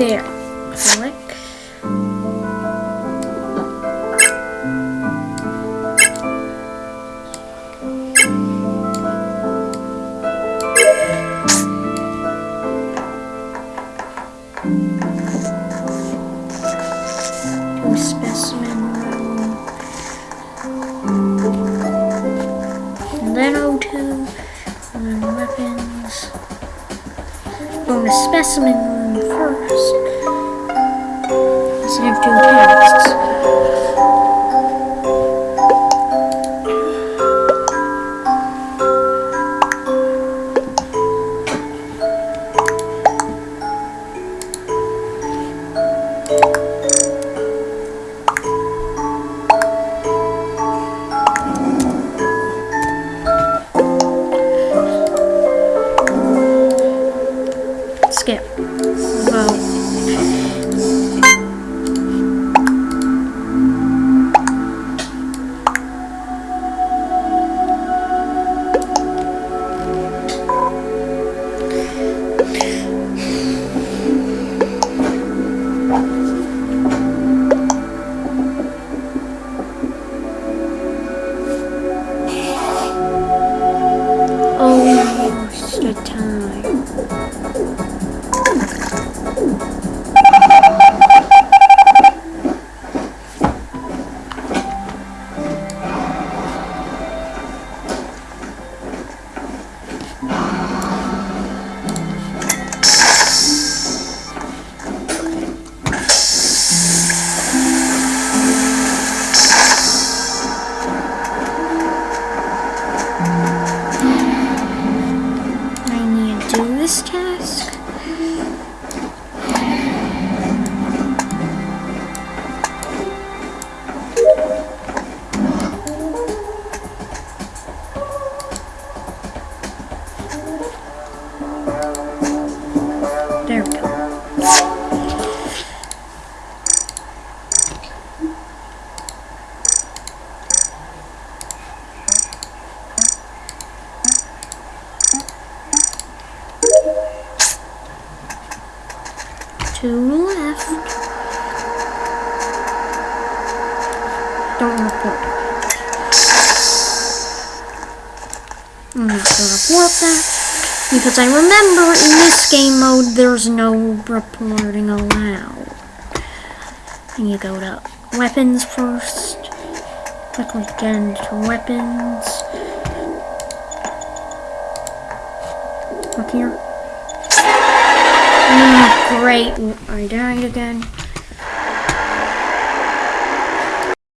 There. Click. To specimen room. And then O2. And then weapons. Go to specimen room first. Save two tasks. Yeah. There we go. Two left. Don't report. I'm not gonna report that because I remember in this game mode there's no reporting allowed. And you go to weapons first. Click again to weapons. Look here. Ah, great. I died again.